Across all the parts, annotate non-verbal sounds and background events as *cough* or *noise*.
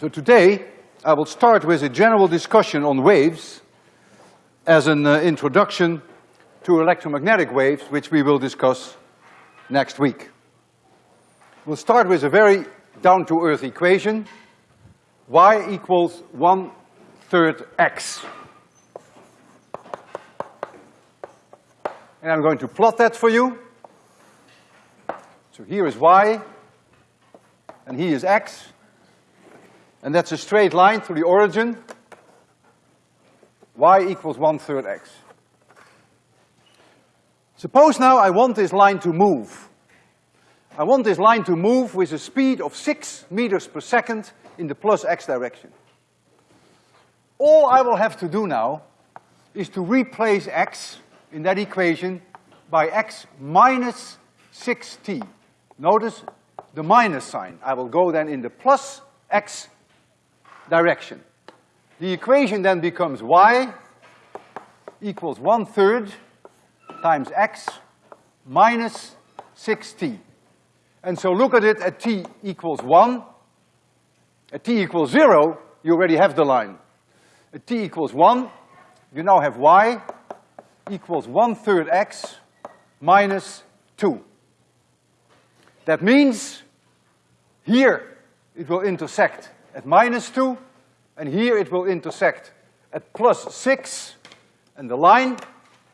So today, I will start with a general discussion on waves as an uh, introduction to electromagnetic waves, which we will discuss next week. We'll start with a very down-to-earth equation, y equals one-third x. And I'm going to plot that for you. So here is y, and here is x, and that's a straight line through the origin. y equals one-third x. Suppose now I want this line to move. I want this line to move with a speed of six meters per second in the plus x direction. All I will have to do now is to replace x in that equation by x minus six t. Notice the minus sign. I will go then in the plus x direction. The equation then becomes y equals one-third times x minus six t. And so look at it at t equals one. At t equals zero, you already have the line. At t equals one, you now have y equals one-third x minus two. That means here it will intersect at minus two, and here it will intersect at plus six, and the line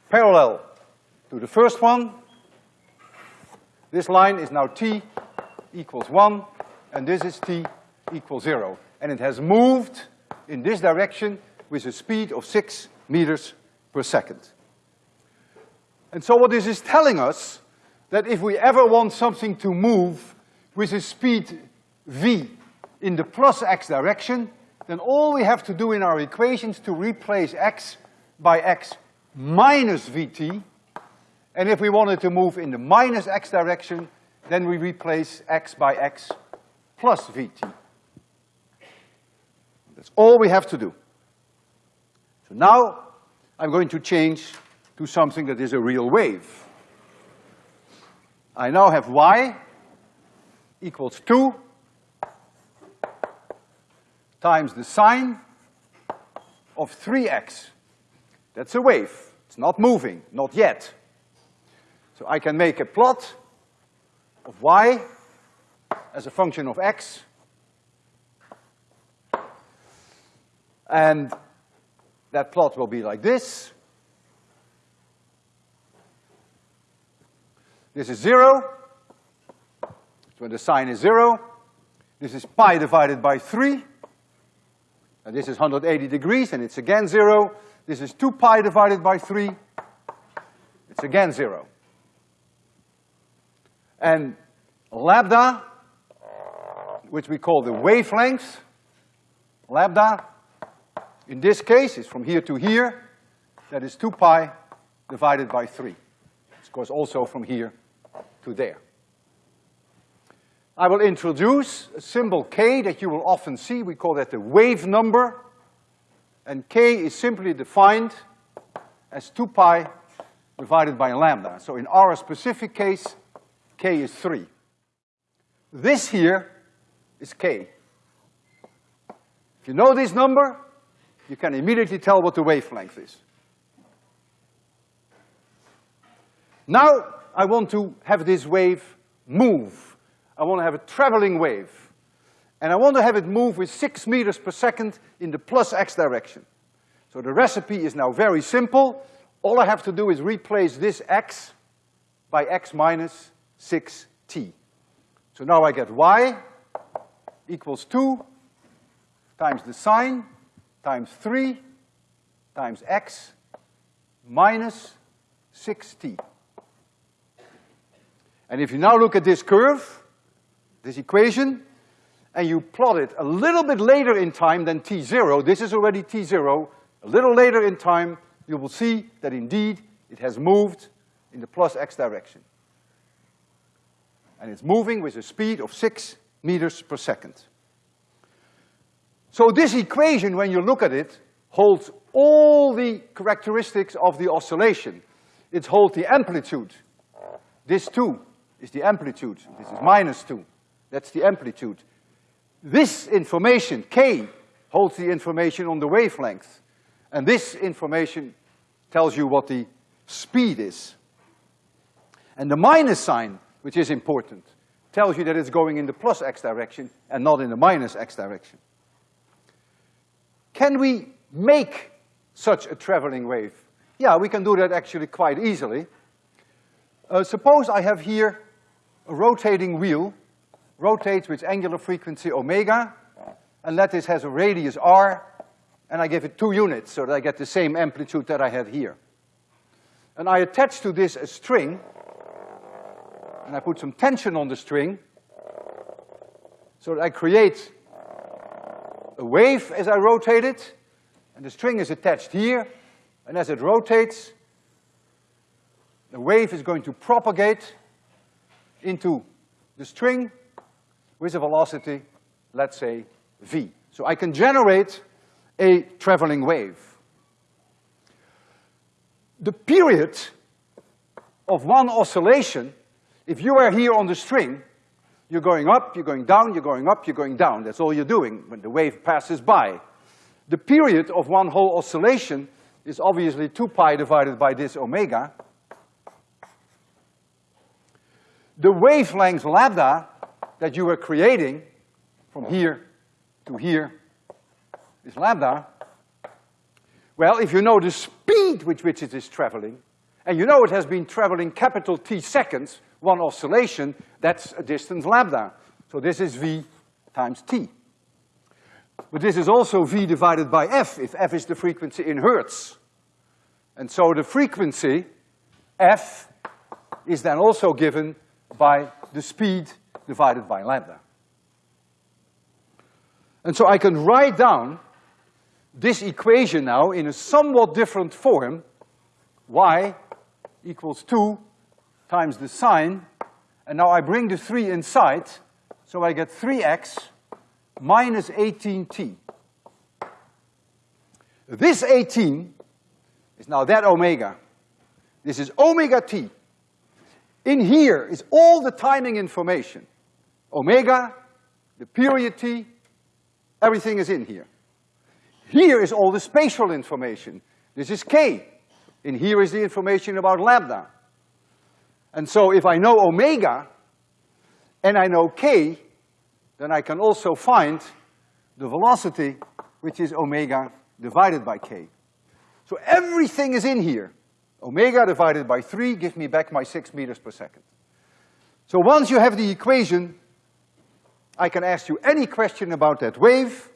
parallel to the first one, this line is now t equals one, and this is t equals zero. And it has moved in this direction with a speed of six meters per second. And so what this is telling us, that if we ever want something to move with a speed v in the plus x direction, then all we have to do in our equations to replace x by x minus vt, and if we wanted to move in the minus x direction, then we replace x by x plus vt. That's all we have to do. So now, I'm going to change to something that is a real wave. I now have y equals two times the sine of three x. That's a wave. It's not moving, not yet. So I can make a plot of y as a function of x. And that plot will be like this. This is zero. So when the sine is zero, this is pi divided by three. And this is 180 degrees, and it's again zero. This is two pi divided by three. It's again zero. And lambda, which we call the wavelength, lambda, in this case is from here to here, that is two pi divided by three. Of course also from here to there. I will introduce a symbol k that you will often see, we call that the wave number, and k is simply defined as two pi divided by lambda. So in our specific case, k is three. This here is k. If you know this number, you can immediately tell what the wavelength is. Now, I want to have this wave move. I want to have a traveling wave. And I want to have it move with six meters per second in the plus x direction. So the recipe is now very simple. All I have to do is replace this x by x minus six t. So now I get y equals two times the sine times three times x minus six t. And if you now look at this curve, this equation, and you plot it a little bit later in time than t zero, this is already t zero, a little later in time, you will see that indeed it has moved in the plus x direction. And it's moving with a speed of six meters per second. So this equation, when you look at it, holds all the characteristics of the oscillation. It holds the amplitude. This two is the amplitude. This is minus two. That's the amplitude. This information, k, holds the information on the wavelength. And this information tells you what the speed is. And the minus sign, which is important, tells you that it's going in the plus x direction and not in the minus x direction. Can we make such a traveling wave? Yeah, we can do that actually quite easily. Uh, suppose I have here a rotating wheel, rotates with angular frequency omega, and this has a radius r, and I give it two units so that I get the same amplitude that I have here. And I attach to this a string, and I put some tension on the string, so that I create a wave as I rotate it, and the string is attached here, and as it rotates, the wave is going to propagate into the string with a velocity, let's say, v. So I can generate a traveling wave. The period of one oscillation, if you are here on the string, you're going up, you're going down, you're going up, you're going down. That's all you're doing when the wave passes by. The period of one whole oscillation is obviously two pi divided by this omega. The wavelength lambda that you were creating from here to here is lambda. Well, if you know the speed with which it is traveling, and you know it has been traveling capital T seconds, one oscillation, that's a distance lambda. So this is v times t. But this is also v divided by f, if f is the frequency in hertz. And so the frequency, f, is then also given by the speed divided by lambda. And so I can write down this equation now in a somewhat different form, y equals two times the sine, and now I bring the three inside, so I get three x minus eighteen t. This eighteen is now that omega. This is omega t. In here is all the timing information. Omega, the period t, everything is in here. Here is all the spatial information. This is k. In here is the information about lambda. And so if I know omega and I know k, then I can also find the velocity, which is omega divided by k. So everything is in here. Omega divided by three gives me back my six meters per second. So once you have the equation, I can ask you any question about that wave,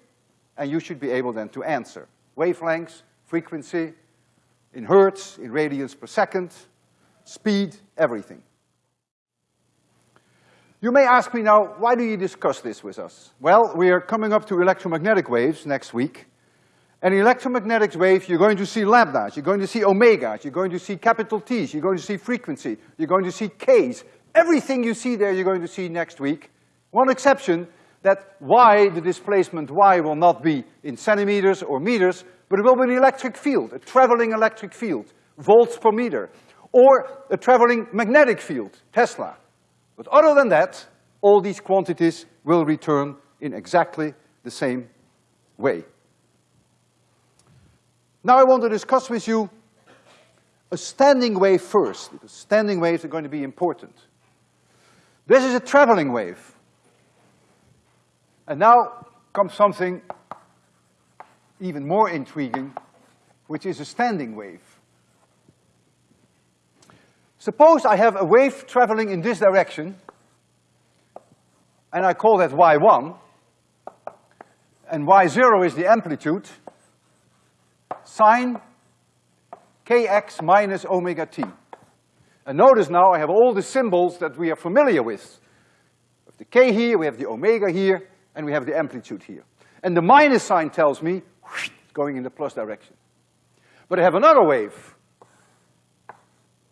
and you should be able then to answer. Wavelengths, frequency, in hertz, in radians per second, speed, everything. You may ask me now, why do you discuss this with us? Well, we are coming up to electromagnetic waves next week, in electromagnetic wave, you're going to see lambdas, you're going to see omegas, you're going to see capital T's, you're going to see frequency, you're going to see K's. Everything you see there, you're going to see next week. One exception, that Y, the displacement Y will not be in centimeters or meters, but it will be an electric field, a traveling electric field, volts per meter, or a traveling magnetic field, Tesla. But other than that, all these quantities will return in exactly the same way. Now I want to discuss with you a standing wave first, because standing waves are going to be important. This is a traveling wave. And now comes something even more intriguing, which is a standing wave. Suppose I have a wave traveling in this direction, and I call that y1, and y0 is the amplitude, sine kx minus omega t. And notice now I have all the symbols that we are familiar with. We have the k here, we have the omega here, and we have the amplitude here. And the minus sign tells me, whoosh, going in the plus direction. But I have another wave.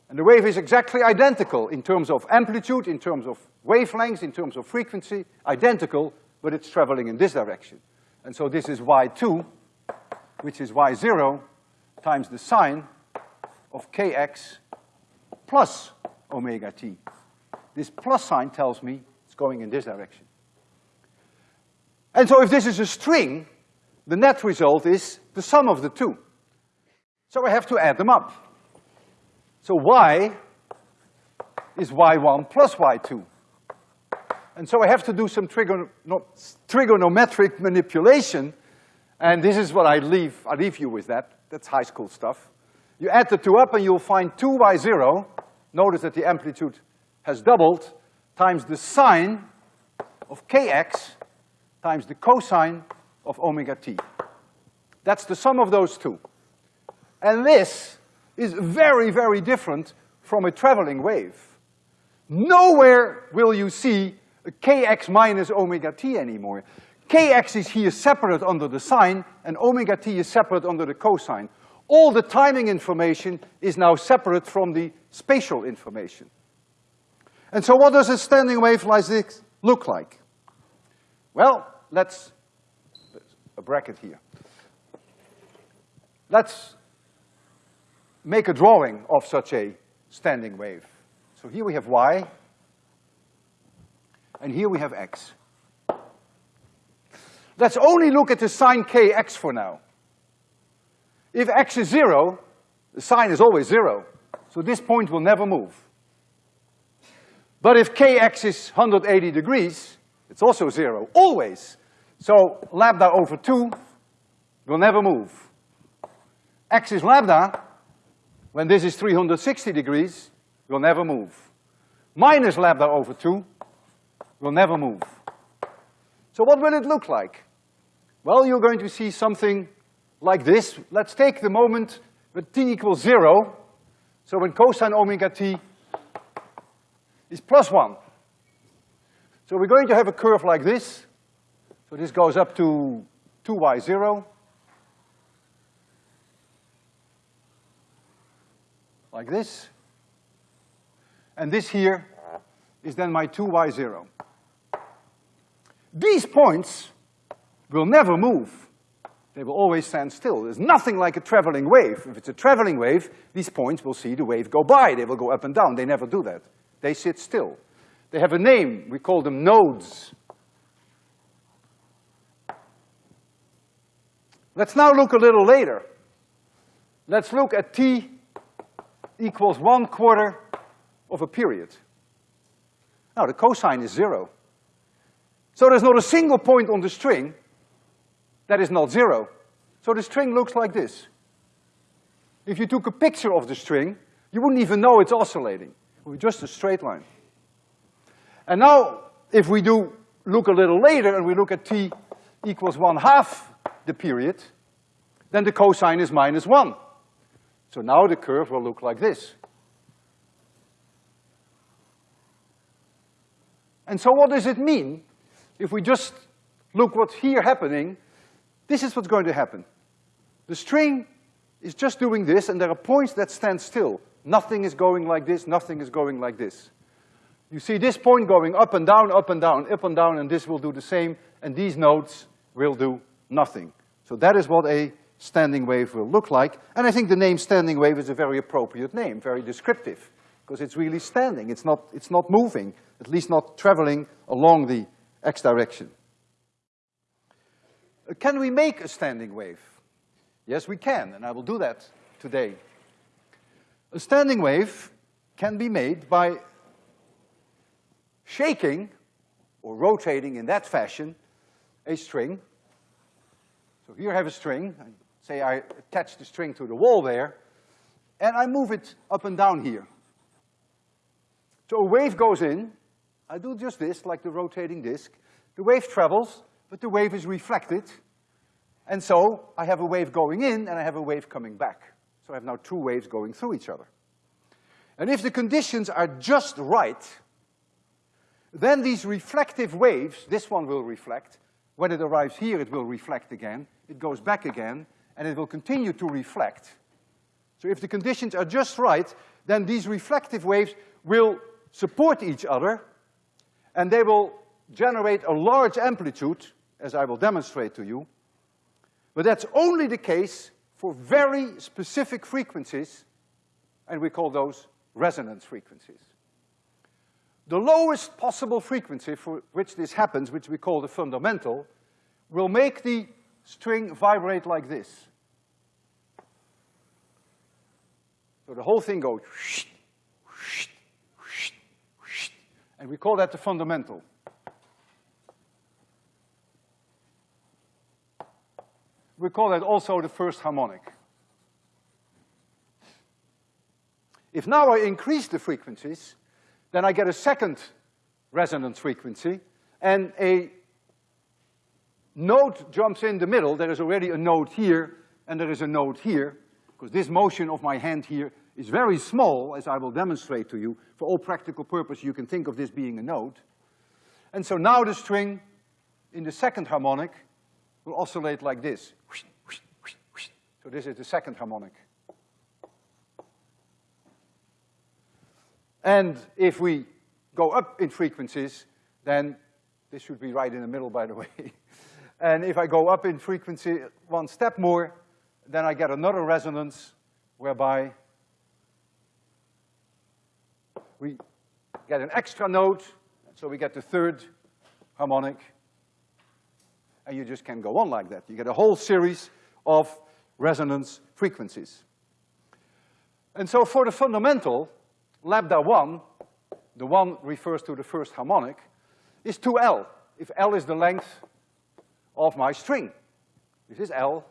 And the wave is exactly identical in terms of amplitude, in terms of wavelength, in terms of frequency, identical, but it's traveling in this direction. And so this is y2, which is y zero times the sine of kx plus omega t. This plus sign tells me it's going in this direction. And so if this is a string, the net result is the sum of the two. So I have to add them up. So y is y1 plus y2. And so I have to do some trigono trigonometric manipulation, and this is what I leave, I leave you with that. That's high school stuff. You add the two up and you'll find two y zero. Notice that the amplitude has doubled, times the sine of kx times the cosine of omega t. That's the sum of those two. And this is very, very different from a traveling wave. Nowhere will you see a kx minus omega t anymore. Kx is here separate under the sine, and omega t is separate under the cosine. All the timing information is now separate from the spatial information. And so what does a standing wave like this look like? Well, let's, a bracket here. Let's make a drawing of such a standing wave. So here we have y, and here we have x. Let's only look at the sine kx for now. If x is zero, the sine is always zero, so this point will never move. But if kx is 180 degrees, it's also zero, always. So lambda over two will never move. X is lambda, when this is 360 degrees, will never move. Minus lambda over two will never move. So what will it look like? Well, you're going to see something like this. Let's take the moment when t equals zero. So when cosine omega t is plus one. So we're going to have a curve like this. So this goes up to two y zero. Like this. And this here is then my two y zero. These points will never move. They will always stand still. There's nothing like a traveling wave. If it's a traveling wave, these points will see the wave go by. They will go up and down. They never do that. They sit still. They have a name. We call them nodes. Let's now look a little later. Let's look at t equals one quarter of a period. Now, the cosine is zero. So there's not a single point on the string that is not zero. So the string looks like this. If you took a picture of the string, you wouldn't even know it's oscillating. It would be just a straight line. And now, if we do look a little later and we look at t equals one half the period, then the cosine is minus one. So now the curve will look like this. And so what does it mean? If we just look what's here happening, this is what's going to happen. The string is just doing this, and there are points that stand still. Nothing is going like this, nothing is going like this. You see this point going up and down, up and down, up and down, and this will do the same, and these nodes will do nothing. So that is what a standing wave will look like, and I think the name standing wave is a very appropriate name, very descriptive, because it's really standing, it's not, it's not moving, at least not traveling along the x direction. Can we make a standing wave? Yes, we can, and I will do that today. A standing wave can be made by shaking or rotating in that fashion a string. So here I have a string, say I attach the string to the wall there, and I move it up and down here. So a wave goes in, I do just this, like the rotating disk. The wave travels, but the wave is reflected, and so I have a wave going in and I have a wave coming back. So I have now two waves going through each other. And if the conditions are just right, then these reflective waves, this one will reflect, when it arrives here it will reflect again, it goes back again, and it will continue to reflect. So if the conditions are just right, then these reflective waves will support each other, and they will generate a large amplitude, as I will demonstrate to you, but that's only the case for very specific frequencies, and we call those resonance frequencies. The lowest possible frequency for which this happens, which we call the fundamental, will make the string vibrate like this. So the whole thing goes *laughs* and we call that the fundamental. We call that also the first harmonic. If now I increase the frequencies, then I get a second resonance frequency, and a node jumps in the middle. There is already a node here, and there is a node here, because this motion of my hand here is very small, as I will demonstrate to you. For all practical purpose, you can think of this being a node. And so now the string in the second harmonic will oscillate like this. So this is the second harmonic. And if we go up in frequencies, then this should be right in the middle, by the *laughs* way. and if I go up in frequency one step more, then I get another resonance whereby we get an extra node, so we get the third harmonic, and you just can go on like that. You get a whole series of resonance frequencies. And so for the fundamental, lambda one, the one refers to the first harmonic, is two L, if L is the length of my string. This is L.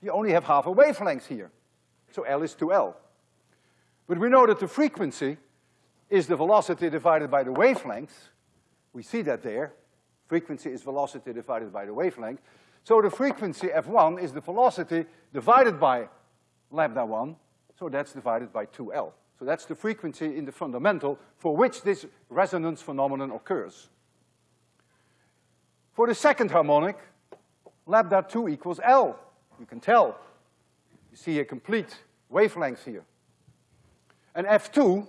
You only have half a wavelength here, so L is two L. But we know that the frequency is the velocity divided by the wavelength. We see that there. Frequency is velocity divided by the wavelength. So the frequency F1 is the velocity divided by lambda one, so that's divided by two L. So that's the frequency in the fundamental for which this resonance phenomenon occurs. For the second harmonic, lambda two equals L. You can tell. You see a complete wavelength here. And F2,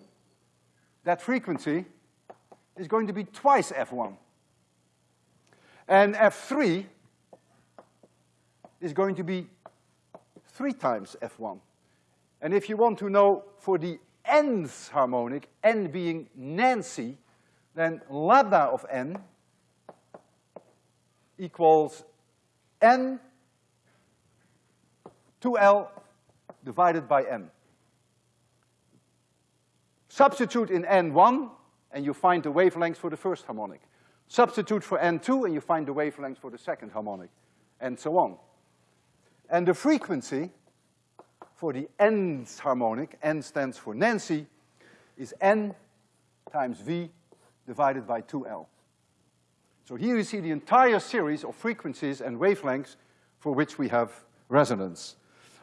that frequency, is going to be twice F1. And F3 is going to be three times F1. And if you want to know for the nth harmonic, n being Nancy, then lambda of n equals n 2L divided by n. Substitute in N1, and you find the wavelength for the first harmonic. Substitute for N2, and you find the wavelength for the second harmonic, and so on. And the frequency for the nth harmonic, n stands for Nancy, is n times v divided by 2L. So here you see the entire series of frequencies and wavelengths for which we have resonance.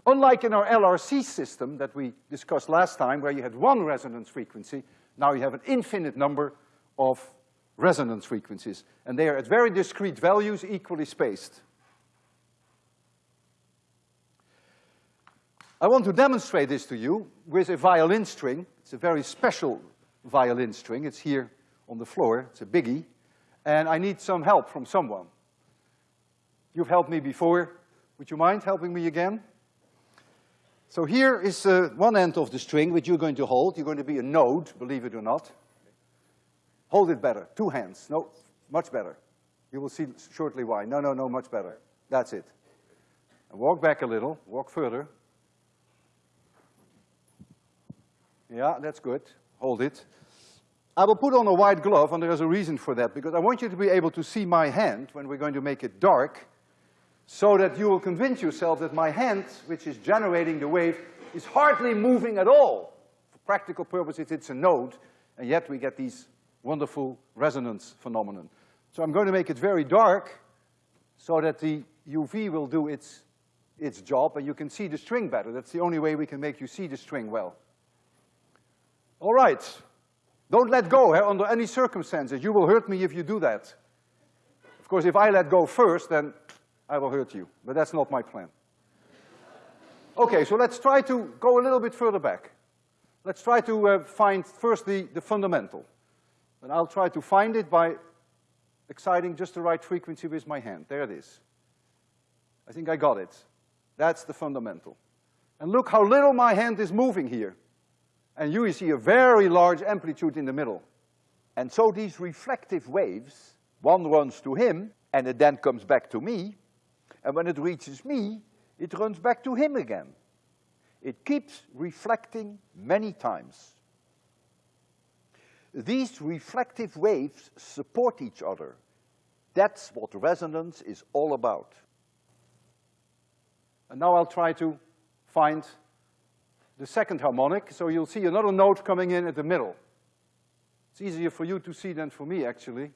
Unlike in our LRC system that we discussed last time, where you had one resonance frequency, now you have an infinite number of resonance frequencies, and they are at very discrete values, equally spaced. I want to demonstrate this to you with a violin string. It's a very special violin string. It's here on the floor. It's a biggie. And I need some help from someone. You've helped me before. Would you mind helping me again? So here is uh, one end of the string which you're going to hold. You're going to be a node, believe it or not. Hold it better, two hands, no, much better. You will see shortly why. No, no, no, much better. That's it. And walk back a little, walk further. Yeah, that's good. Hold it. I will put on a white glove, and there is a reason for that, because I want you to be able to see my hand when we're going to make it dark, so that you will convince yourself that my hand, which is generating the wave, is hardly moving at all. For practical purposes, it's a node, and yet we get these wonderful resonance phenomenon. So I'm going to make it very dark so that the UV will do its, its job and you can see the string better. That's the only way we can make you see the string well. All right. Don't let go eh, under any circumstances. You will hurt me if you do that. Of course, if I let go first, then I will hurt you, but that's not my plan. Okay, so let's try to go a little bit further back. Let's try to uh, find first the, the fundamental. And I'll try to find it by exciting just the right frequency with my hand. There it is. I think I got it. That's the fundamental. And look how little my hand is moving here. And you see a very large amplitude in the middle. And so these reflective waves One runs to him, and it then comes back to me, and when it reaches me, it runs back to him again. It keeps reflecting many times. These reflective waves support each other. That's what resonance is all about. And now I'll try to find the second harmonic, so you'll see another node coming in at the middle. It's easier for you to see than for me, actually.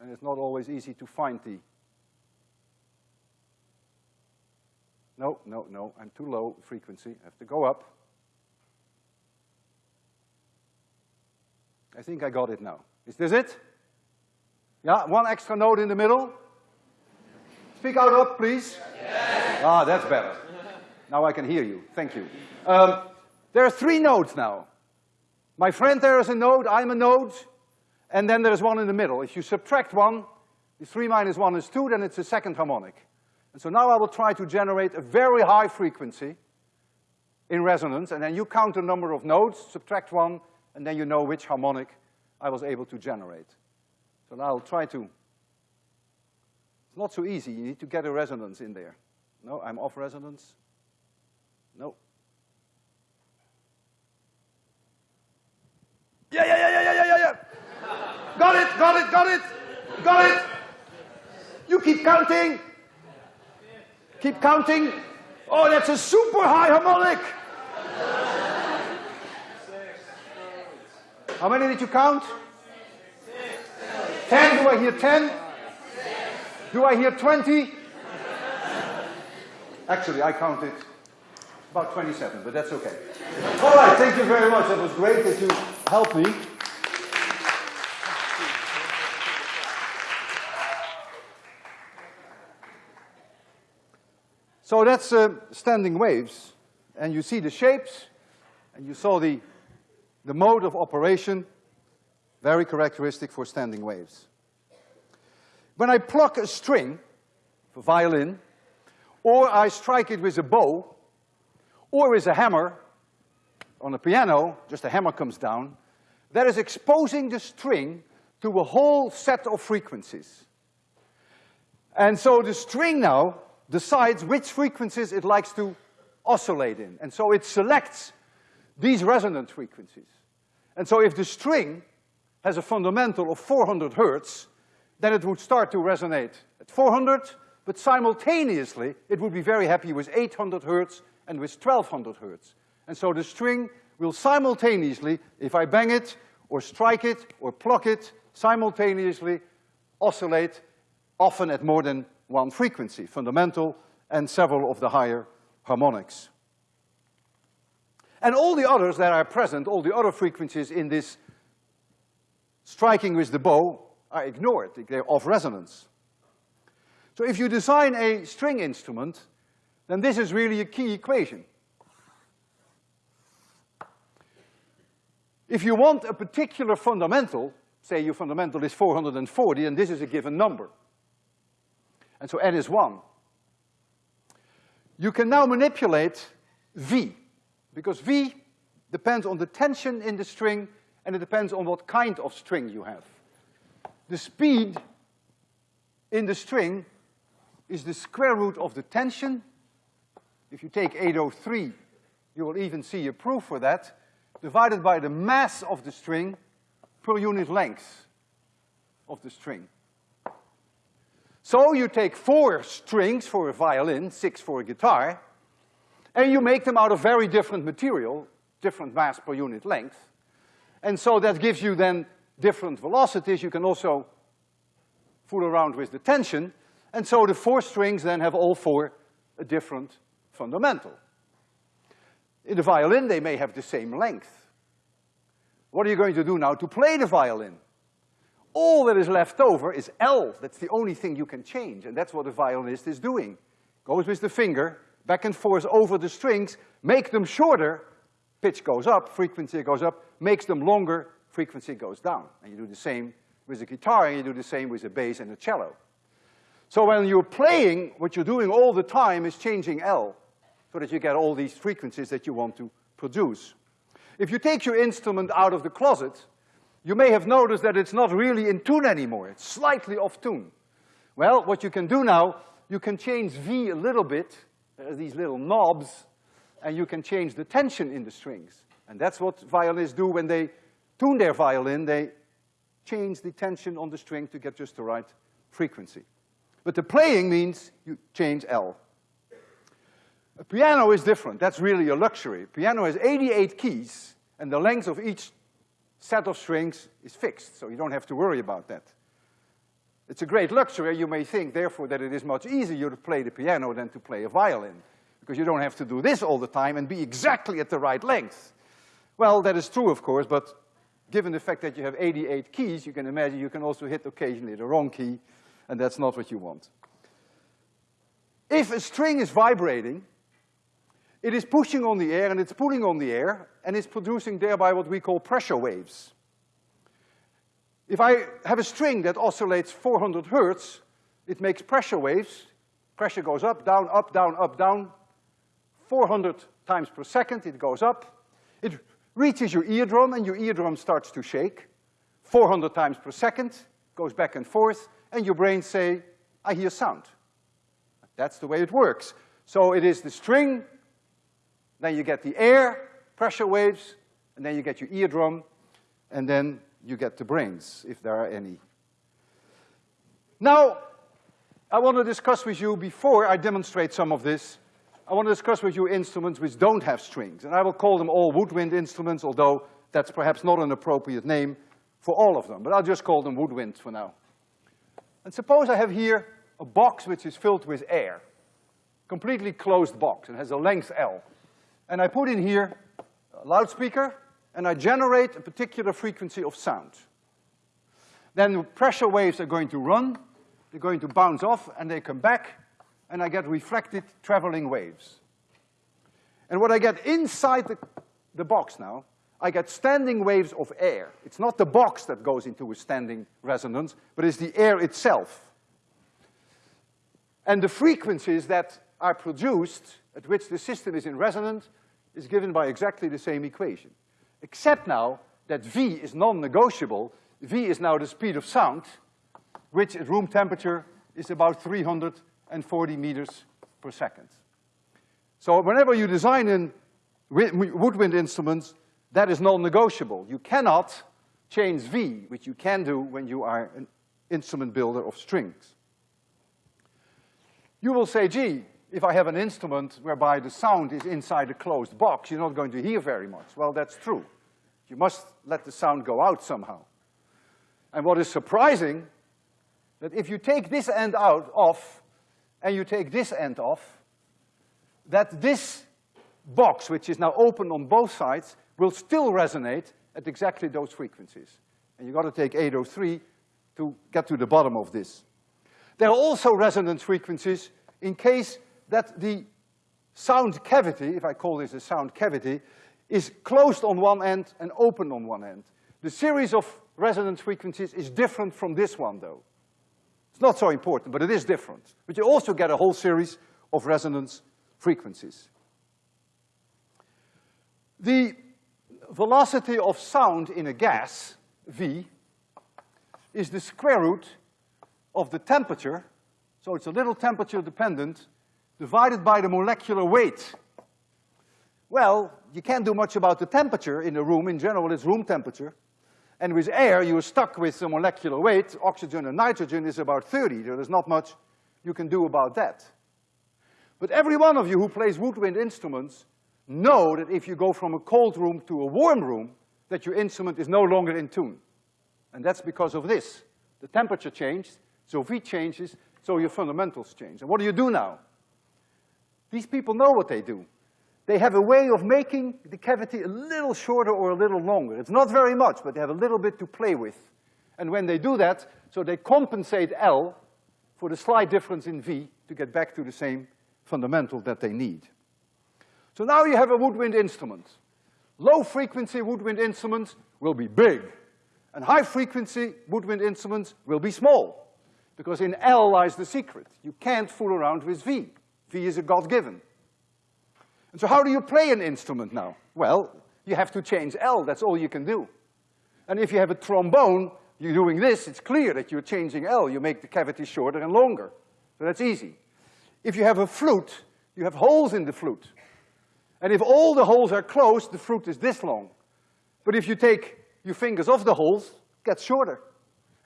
And it's not always easy to find the No, no, no, I'm too low frequency, I have to go up. I think I got it now. Is this it? Yeah, one extra node in the middle. Speak out up, please. Yes. Ah, that's better. Now I can hear you, thank you. Um, there are three nodes now. My friend there is a node, I'm a node, and then there's one in the middle. If you subtract one, the three minus one is two, then it's a second harmonic. And so now I will try to generate a very high frequency in resonance, and then you count the number of nodes, subtract one, and then you know which harmonic I was able to generate. So now I'll try to, it's not so easy, you need to get a resonance in there. No, I'm off resonance. No. Yeah, yeah, yeah, yeah, yeah, yeah, yeah. got it, got it, got it, got it. You keep counting. Keep counting. Oh, that's a super high harmonic. How many did you count? Ten. Do I hear ten? Do I hear twenty? Actually, I counted about 27, but that's okay. All right, thank you very much. That was great that you helped me. So that's uh, standing waves, and you see the shapes, and you saw the, the mode of operation, very characteristic for standing waves. When I pluck a string for violin, or I strike it with a bow, or with a hammer on a piano, just a hammer comes down, that is exposing the string to a whole set of frequencies. And so the string now decides which frequencies it likes to oscillate in. And so it selects these resonant frequencies. And so if the string has a fundamental of 400 hertz, then it would start to resonate at 400, but simultaneously it would be very happy with 800 hertz and with 1200 hertz. And so the string will simultaneously, if I bang it, or strike it, or pluck it, simultaneously oscillate, often at more than one frequency, fundamental and several of the higher harmonics. And all the others that are present, all the other frequencies in this striking with the bow are ignored, they're off resonance. So if you design a string instrument, then this is really a key equation. If you want a particular fundamental, say your fundamental is 440 and this is a given number, and so n is one. You can now manipulate V, because V depends on the tension in the string and it depends on what kind of string you have. The speed in the string is the square root of the tension. If you take 803, you will even see a proof for that, divided by the mass of the string per unit length of the string. So you take four strings for a violin, six for a guitar, and you make them out of very different material, different mass per unit length. And so that gives you then different velocities. You can also fool around with the tension. And so the four strings then have all four a different fundamental. In the violin, they may have the same length. What are you going to do now to play the violin? All that is left over is L. That's the only thing you can change, and that's what a violinist is doing. Goes with the finger, back and forth over the strings, make them shorter, pitch goes up, frequency goes up, makes them longer, frequency goes down. And you do the same with the guitar, and you do the same with the bass and the cello. So when you're playing, what you're doing all the time is changing L, so that you get all these frequencies that you want to produce. If you take your instrument out of the closet, you may have noticed that it's not really in tune anymore. It's slightly off tune. Well, what you can do now, you can change V a little bit. There are these little knobs, and you can change the tension in the strings. And that's what violinists do when they tune their violin. They change the tension on the string to get just the right frequency. But the playing means you change L. A piano is different. That's really a luxury. Piano has 88 keys, and the length of each set of strings is fixed, so you don't have to worry about that. It's a great luxury. You may think, therefore, that it is much easier to play the piano than to play a violin, because you don't have to do this all the time and be exactly at the right length. Well, that is true, of course, but given the fact that you have 88 keys, you can imagine you can also hit occasionally the wrong key, and that's not what you want. If a string is vibrating, it is pushing on the air and it's pulling on the air, and it's producing thereby what we call pressure waves. If I have a string that oscillates 400 hertz, it makes pressure waves. Pressure goes up, down, up, down, up, down. 400 times per second, it goes up. It reaches your eardrum, and your eardrum starts to shake. 400 times per second, goes back and forth, and your brain say, I hear sound. That's the way it works. So it is the string, then you get the air, pressure waves, and then you get your eardrum, and then you get the brains, if there are any. Now, I want to discuss with you, before I demonstrate some of this, I want to discuss with you instruments which don't have strings, and I will call them all woodwind instruments, although that's perhaps not an appropriate name for all of them, but I'll just call them woodwinds for now. And suppose I have here a box which is filled with air, completely closed box, and has a length L. And I put in here a loudspeaker, and I generate a particular frequency of sound. Then the pressure waves are going to run, they're going to bounce off, and they come back, and I get reflected traveling waves. And what I get inside the, the box now, I get standing waves of air. It's not the box that goes into a standing resonance, but it's the air itself. And the frequencies that are produced at which the system is in resonance is given by exactly the same equation. Except now that V is non-negotiable. V is now the speed of sound, which at room temperature is about 340 meters per second. So whenever you design in woodwind instruments, that is non-negotiable. You cannot change V, which you can do when you are an instrument builder of strings. You will say, gee, if I have an instrument whereby the sound is inside a closed box, you're not going to hear very much. Well, that's true. You must let the sound go out somehow. And what is surprising, that if you take this end out off, and you take this end off, that this box, which is now open on both sides, will still resonate at exactly those frequencies. And you've got to take 803 to get to the bottom of this. There are also resonance frequencies in case that the sound cavity, if I call this a sound cavity, is closed on one end and open on one end. The series of resonance frequencies is different from this one, though. It's not so important, but it is different. But you also get a whole series of resonance frequencies. The velocity of sound in a gas, V, is the square root of the temperature, so it's a little temperature dependent, divided by the molecular weight. Well, you can't do much about the temperature in a room. In general, it's room temperature. And with air, you're stuck with the molecular weight. Oxygen and nitrogen is about 30. There's not much you can do about that. But every one of you who plays woodwind instruments know that if you go from a cold room to a warm room, that your instrument is no longer in tune. And that's because of this. The temperature changed, so V changes, so your fundamentals change. And what do you do now? These people know what they do. They have a way of making the cavity a little shorter or a little longer. It's not very much, but they have a little bit to play with. And when they do that, so they compensate L for the slight difference in V to get back to the same fundamental that they need. So now you have a woodwind instrument. Low frequency woodwind instruments will be big, and high frequency woodwind instruments will be small, because in L lies the secret. You can't fool around with V. Is a God-given. And so how do you play an instrument now? Well, you have to change L, that's all you can do. And if you have a trombone, you're doing this, it's clear that you're changing L. You make the cavity shorter and longer. So that's easy. If you have a flute, you have holes in the flute. And if all the holes are closed, the flute is this long. But if you take your fingers off the holes, it gets shorter.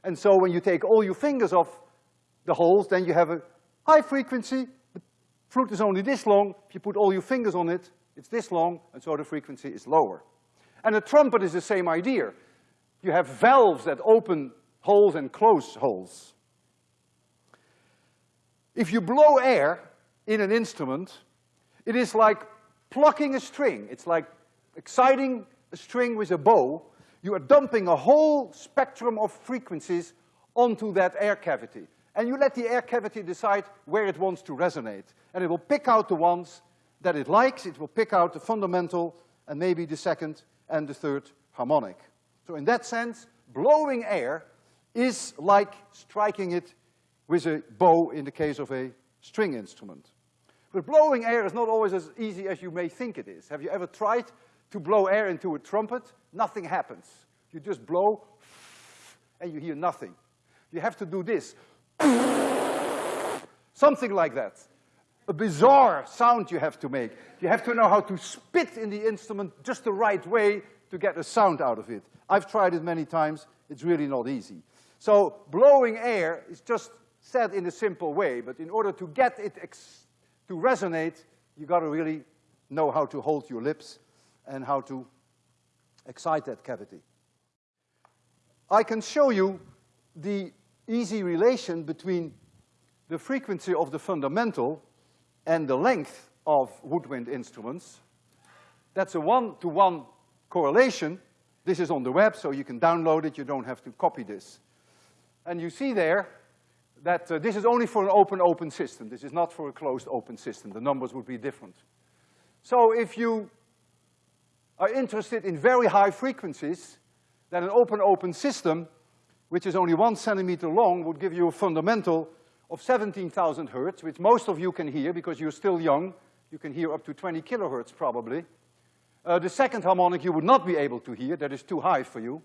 And so when you take all your fingers off the holes, then you have a high frequency, flute is only this long, if you put all your fingers on it, it's this long, and so the frequency is lower. And a trumpet is the same idea. You have valves that open holes and close holes. If you blow air in an instrument, it is like plucking a string. It's like exciting a string with a bow. You are dumping a whole spectrum of frequencies onto that air cavity. And you let the air cavity decide where it wants to resonate. And it will pick out the ones that it likes, it will pick out the fundamental and maybe the second and the third harmonic. So in that sense, blowing air is like striking it with a bow in the case of a string instrument. But blowing air is not always as easy as you may think it is. Have you ever tried to blow air into a trumpet? Nothing happens. You just blow and you hear nothing. You have to do this. Something like that. A bizarre sound you have to make. You have to know how to spit in the instrument just the right way to get a sound out of it. I've tried it many times, it's really not easy. So blowing air is just said in a simple way, but in order to get it to resonate, you gotta really know how to hold your lips and how to excite that cavity. I can show you the easy relation between the frequency of the fundamental and the length of woodwind instruments. That's a one-to-one -one correlation this is on the web, so you can download it, you don't have to copy this. And you see there that uh, this is only for an open, open system. This is not for a closed, open system. The numbers would be different. So if you are interested in very high frequencies, then an open, open system, which is only one centimeter long, would give you a fundamental of 17,000 hertz, which most of you can hear because you're still young. You can hear up to 20 kilohertz probably. Uh, the second harmonic you would not be able to hear, that is too high for you.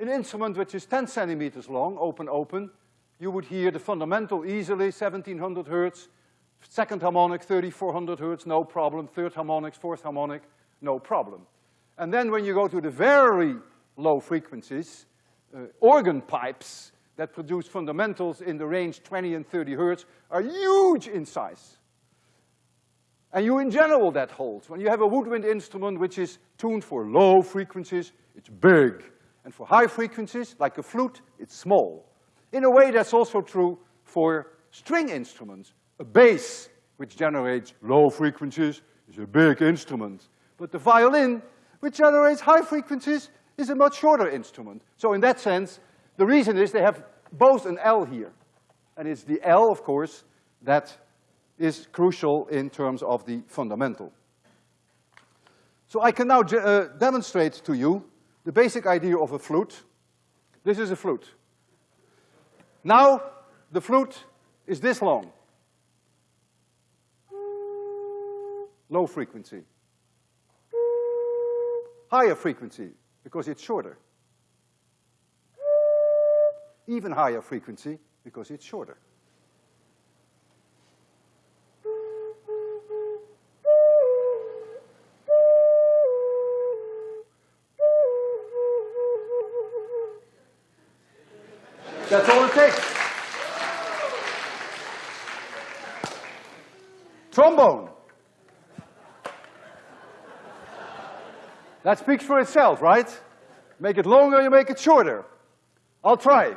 An instrument which is 10 centimeters long, open, open, you would hear the fundamental easily, 1700 hertz, second harmonic, 3400 hertz, no problem, third harmonic, fourth harmonic, no problem. And then when you go to the very low frequencies, uh, organ pipes that produce fundamentals in the range 20 and 30 hertz are huge in size. And you in general that holds. When you have a woodwind instrument which is tuned for low frequencies, it's big. And for high frequencies, like a flute, it's small. In a way, that's also true for string instruments. A bass, which generates low frequencies, is a big instrument. But the violin, which generates high frequencies, is a much shorter instrument. So in that sense, the reason is they have both an L here. And it's the L, of course, that is crucial in terms of the fundamental. So I can now uh, demonstrate to you the basic idea of a flute. This is a flute. Now, the flute is this long. Low frequency. Higher frequency, because it's shorter. Even higher frequency, because it's shorter. That's all it takes. Trombone. That speaks for itself, right? Make it longer, you make it shorter. I'll try.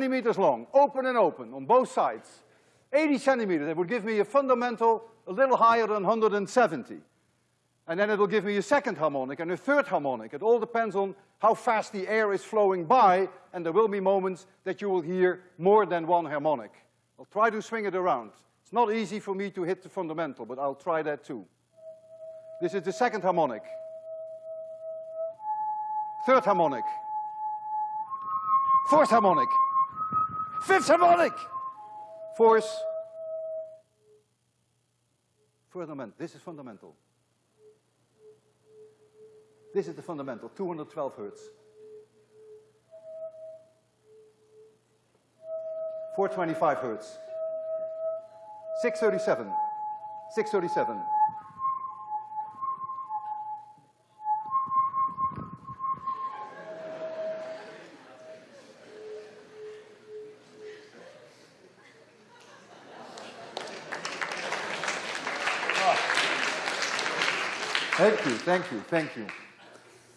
Centimeters long, open and open on both sides. 80 centimeters, that would give me a fundamental a little higher than 170. And then it'll give me a second harmonic and a third harmonic. It all depends on how fast the air is flowing by, and there will be moments that you will hear more than one harmonic. I'll try to swing it around. It's not easy for me to hit the fundamental, but I'll try that too. This is the second harmonic. Third harmonic. Fourth harmonic. Fifth harmonic. Fourth. Fundamental. This is fundamental. This is the fundamental, 212 hertz. 425 hertz. 637. 637. Thank you, thank you, thank you.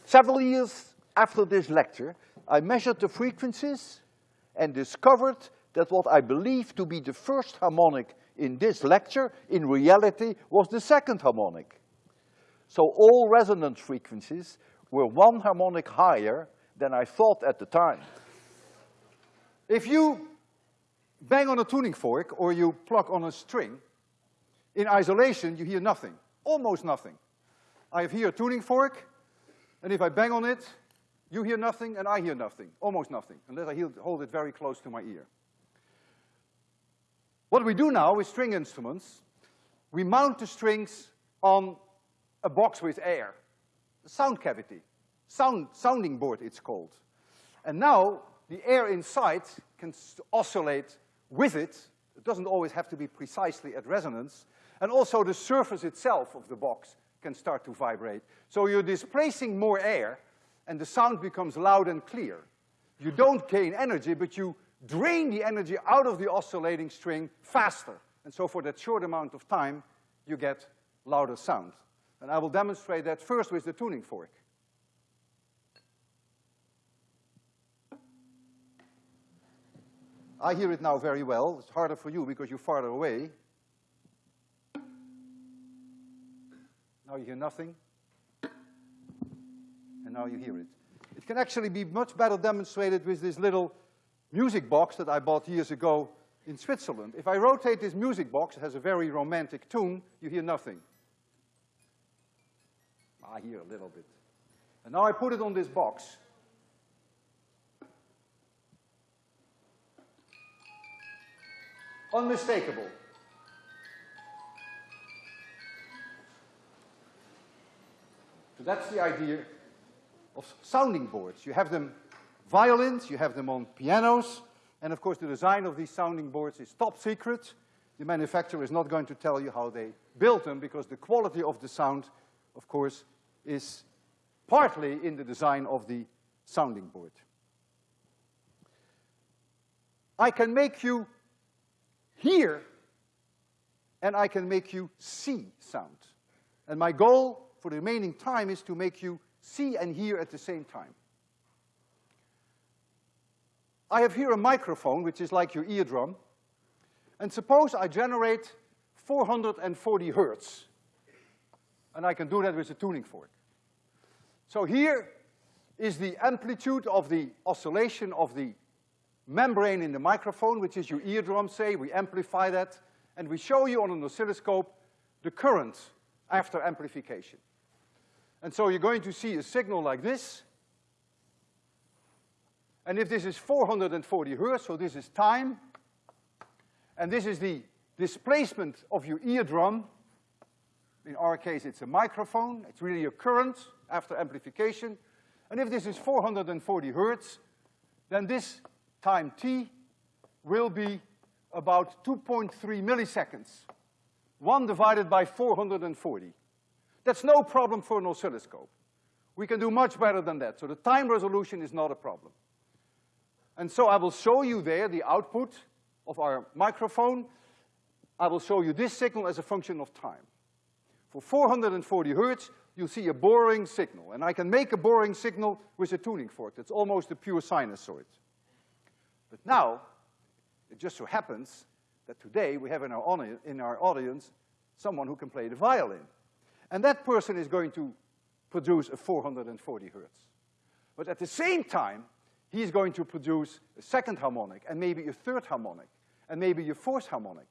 Several years after this lecture, I measured the frequencies and discovered that what I believed to be the first harmonic in this lecture, in reality, was the second harmonic. So all resonance frequencies were one harmonic higher than I thought at the time. If you bang on a tuning fork or you pluck on a string, in isolation you hear nothing, almost nothing. I have here a tuning fork, and if I bang on it, you hear nothing and I hear nothing, almost nothing, unless I hold it very close to my ear. What we do now with string instruments, we mount the strings on a box with air, a sound cavity, sound, sounding board it's called. And now the air inside can oscillate with it. It doesn't always have to be precisely at resonance. And also the surface itself of the box can start to vibrate. So you're displacing more air and the sound becomes loud and clear. You hmm. don't gain energy, but you drain the energy out of the oscillating string faster. And so for that short amount of time, you get louder sound. And I will demonstrate that first with the tuning fork. I hear it now very well. It's harder for you because you're farther away. Now you hear nothing. And now you hear it. It can actually be much better demonstrated with this little music box that I bought years ago in Switzerland. If I rotate this music box, it has a very romantic tune, you hear nothing. I hear a little bit. And now I put it on this box. Unmistakable. So that's the idea of sounding boards. You have them violins, you have them on pianos, and of course the design of these sounding boards is top secret. The manufacturer is not going to tell you how they built them because the quality of the sound, of course, is partly in the design of the sounding board. I can make you hear and I can make you see sound. And my goal for the remaining time is to make you see and hear at the same time. I have here a microphone, which is like your eardrum, and suppose I generate 440 hertz, and I can do that with a tuning fork. So here is the amplitude of the oscillation of the membrane in the microphone, which is your eardrum, say, we amplify that, and we show you on an oscilloscope the current after amplification. And so you're going to see a signal like this. And if this is 440 hertz, so this is time, and this is the displacement of your eardrum, in our case it's a microphone, it's really a current after amplification, and if this is 440 hertz, then this time t will be about 2.3 milliseconds, one divided by 440. That's no problem for an oscilloscope. We can do much better than that. So the time resolution is not a problem. And so I will show you there the output of our microphone. I will show you this signal as a function of time. For 440 hertz, you see a boring signal. And I can make a boring signal with a tuning fork. That's almost a pure sinusoid. But now, it just so happens that today we have in our, in our audience someone who can play the violin. And that person is going to produce a 440 hertz. But at the same time, he's going to produce a second harmonic, and maybe a third harmonic, and maybe a fourth harmonic.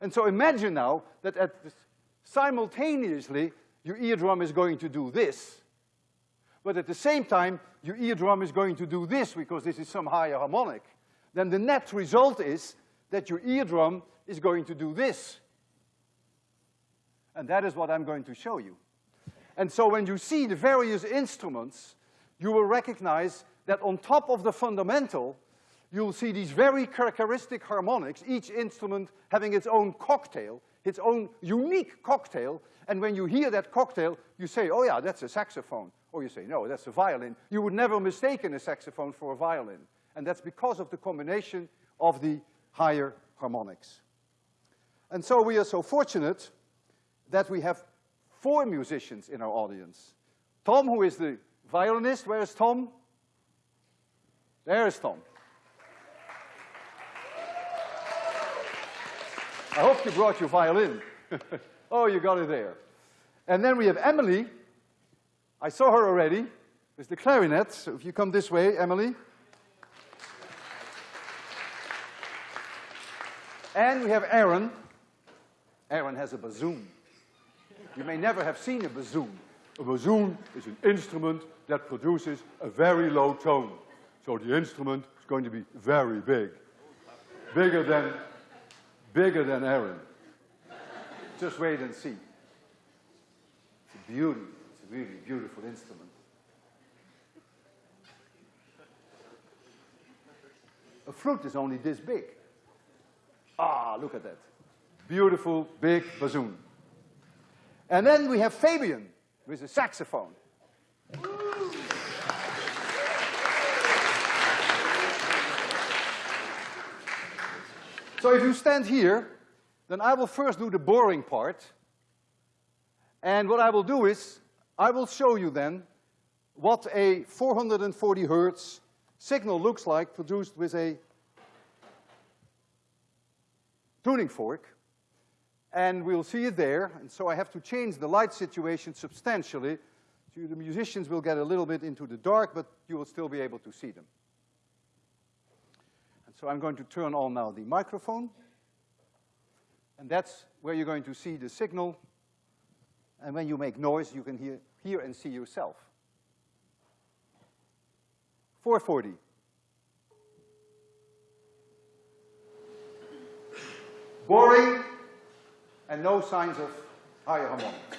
And so imagine now that at simultaneously, your eardrum is going to do this, but at the same time, your eardrum is going to do this because this is some higher harmonic. Then the net result is that your eardrum is going to do this. And that is what I'm going to show you. And so when you see the various instruments, you will recognize that on top of the fundamental, you'll see these very characteristic harmonics, each instrument having its own cocktail, its own unique cocktail, and when you hear that cocktail, you say, oh yeah, that's a saxophone. Or you say, no, that's a violin. You would never mistake a saxophone for a violin. And that's because of the combination of the higher harmonics. And so we are so fortunate that we have four musicians in our audience. Tom, who is the violinist, where is Tom? There is Tom. I hope you brought your violin. *laughs* oh, you got it there. And then we have Emily. I saw her already with the clarinet. So if you come this way, Emily. And we have Aaron. Aaron has a bassoon. You may never have seen a bassoon. A bassoon is an instrument that produces a very low tone. So the instrument is going to be very big. Bigger than, bigger than Aaron. Just wait and see. It's a beauty. It's a really beautiful instrument. A flute is only this big. Ah, look at that. Beautiful, big bassoon. And then we have Fabian with a saxophone. So if you stand here, then I will first do the boring part. And what I will do is, I will show you then what a 440 hertz signal looks like produced with a tuning fork and we'll see it there. And so I have to change the light situation substantially. So the musicians will get a little bit into the dark, but you will still be able to see them. And so I'm going to turn on now the microphone. And that's where you're going to see the signal. And when you make noise, you can hear, hear and see yourself. 440. Boring, and no signs of higher harmonics.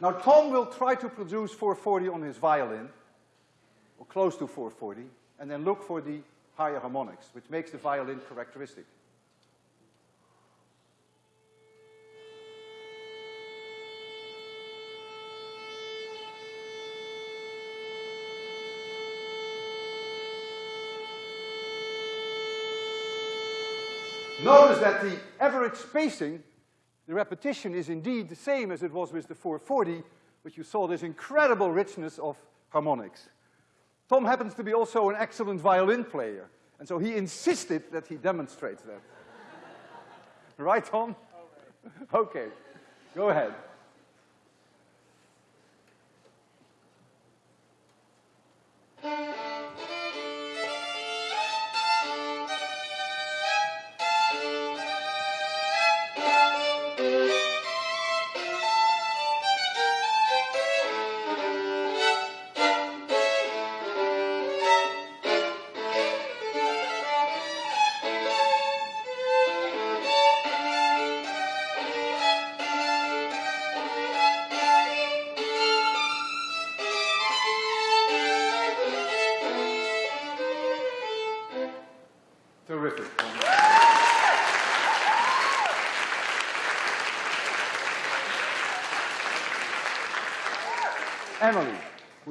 Now Tom will try to produce 440 on his violin, or close to 440, and then look for the higher harmonics, which makes the violin characteristic. Notice that the average spacing the repetition is indeed the same as it was with the 440, but you saw this incredible richness of harmonics. Tom happens to be also an excellent violin player, and so he insisted that he demonstrates that. *laughs* right, Tom? *laughs* Okay, go ahead.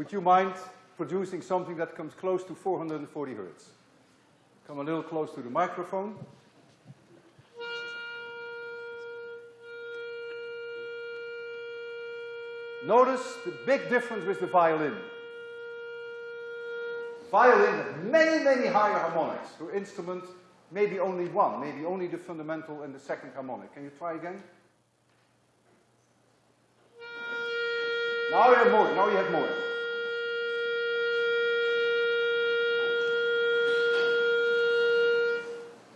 Would you mind producing something that comes close to 440 hertz? Come a little close to the microphone. Notice the big difference with the violin. Violin has many, many higher harmonics. Your instrument, maybe only one, maybe only the fundamental and the second harmonic. Can you try again? Now you have more, now you have more.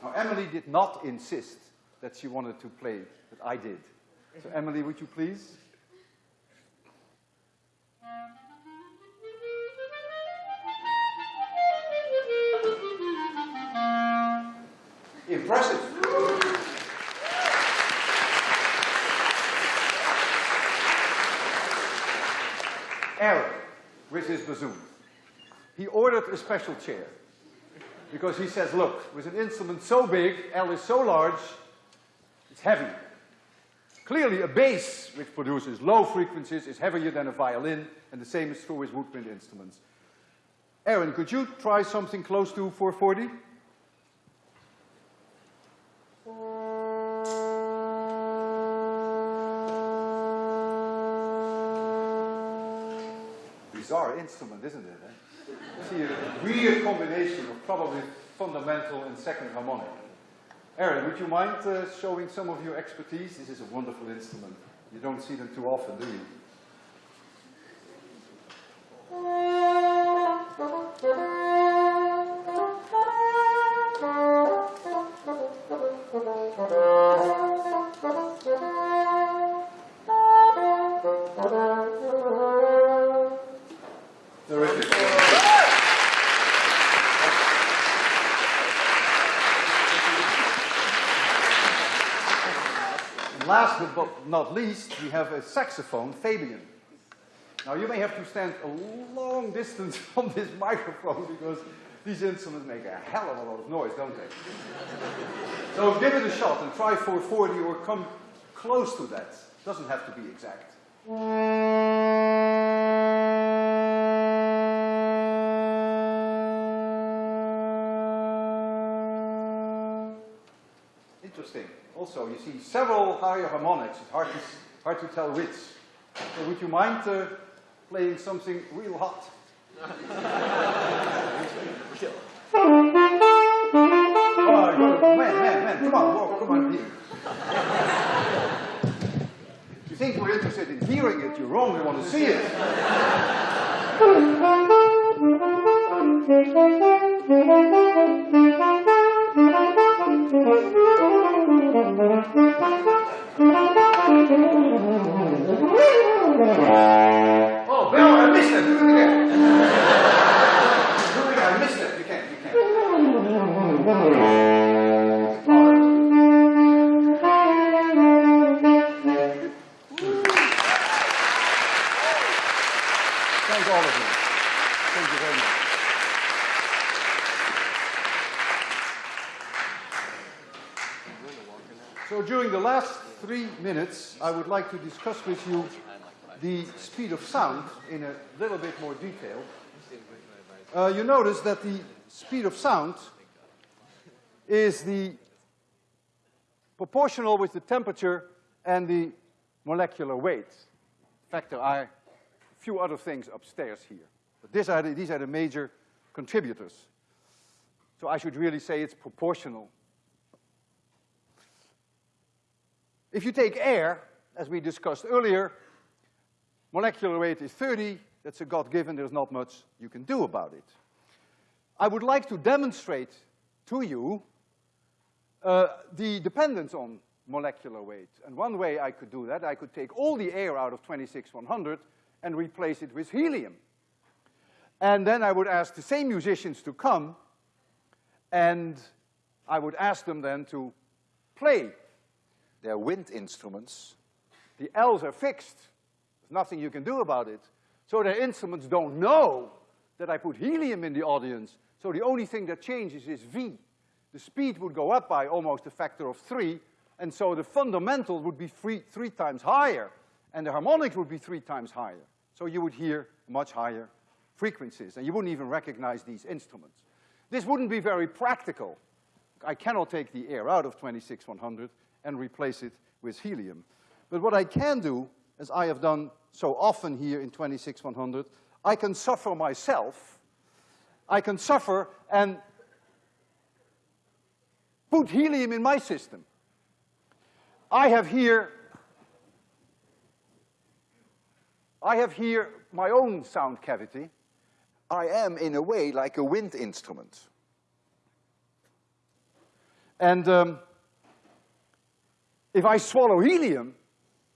Now Emily did not insist that she wanted to play, but I did. So Emily, would you please? Impressive. Aaron, with his bassoon, he ordered a special chair. Because he says, look, with an instrument so big, L is so large, it's heavy. Clearly a bass, which produces low frequencies, is heavier than a violin, and the same is true with woodwind instruments. Aaron, could you try something close to 440? Bizarre instrument, isn't it? Eh? See a weird combination of probably fundamental and second harmonic. Aaron, would you mind uh, showing some of your expertise? This is a wonderful instrument. You don't see them too often, do you? Last but not least, we have a saxophone, Fabian. Now you may have to stand a long distance *laughs* from this microphone because these instruments make a hell of a lot of noise, don't they? so give it a shot and try 440 or come close to that. Doesn't have to be exact. Interesting. Also, you see several higher harmonics. It's hard to, hard to tell which. So would you mind uh, playing something real hot? oh, man, man, man, come on, walk, come on here. If you think we're interested in hearing it, you're wrong, we want to see it. Oh, Bell, I missed it. Do it again. I missed it. You can't. You can't. Three minutes, I would like to discuss with you the speed of sound in a little bit more detail. Uh, you notice that the speed of sound is the proportional with the temperature and the molecular weight. In fact, there are a few other things upstairs here. But are the, these are the major contributors. So I should really say it's proportional. If you take air, as we discussed earlier, molecular weight is 30, that's a God-given, there's not much you can do about it. I would like to demonstrate to you uh, the dependence on molecular weight. And one way I could do that, I could take all the air out of 26100 and replace it with helium. And then I would ask the same musicians to come, and I would ask them then to play their wind instruments. The L's are fixed. There's nothing you can do about it. So their instruments don't know that I put helium in the audience. So the only thing that changes is V. The speed would go up by almost a factor of three, and so the fundamental would be three, three times higher, and the harmonics would be three times higher. So you would hear much higher frequencies, and you wouldn't even recognize these instruments. This wouldn't be very practical. I cannot take the air out of 26100 and replace it with helium. But what I can do, as I have done so often here in 26100, I can suffer myself. I can suffer and put helium in my system. I have here I have here my own sound cavity. I am, in a way, like a wind instrument. And um, if I swallow helium,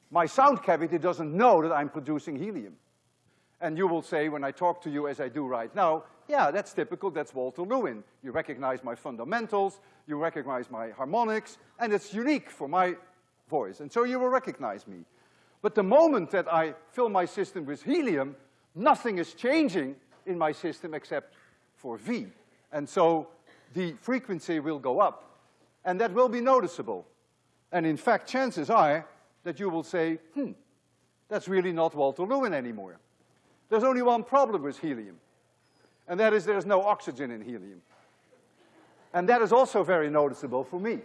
my sound cavity doesn't know that I'm producing helium. And you will say, when I talk to you as I do right now, yeah, that's typical, that's Walter Lewin. You recognize my fundamentals, you recognize my harmonics, and it's unique for my voice, and so you will recognize me. But the moment that I fill my system with helium, nothing is changing in my system except for V. And so the frequency will go up, and that will be noticeable. And in fact, chances are that you will say, hmm, that's really not Walter Lewin anymore. There's only one problem with helium, and that is there's no oxygen in helium. And that is also very noticeable for me.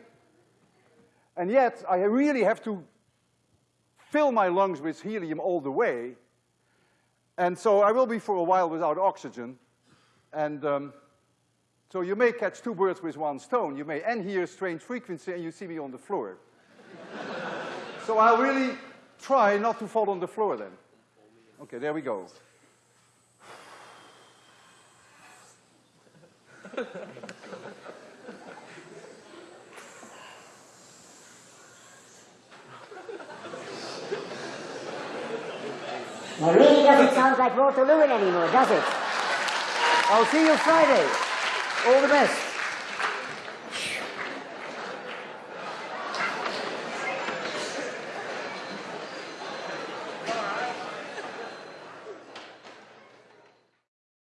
And yet, I really have to fill my lungs with helium all the way, and so I will be for a while without oxygen, and um, so you may catch two birds with one stone. You may end here strange frequency and you see me on the floor. *laughs* so I'll really try not to fall on the floor then. Okay, there we go. It really doesn't sound like Walter Lewin anymore, does it? I'll see you Friday. All the best.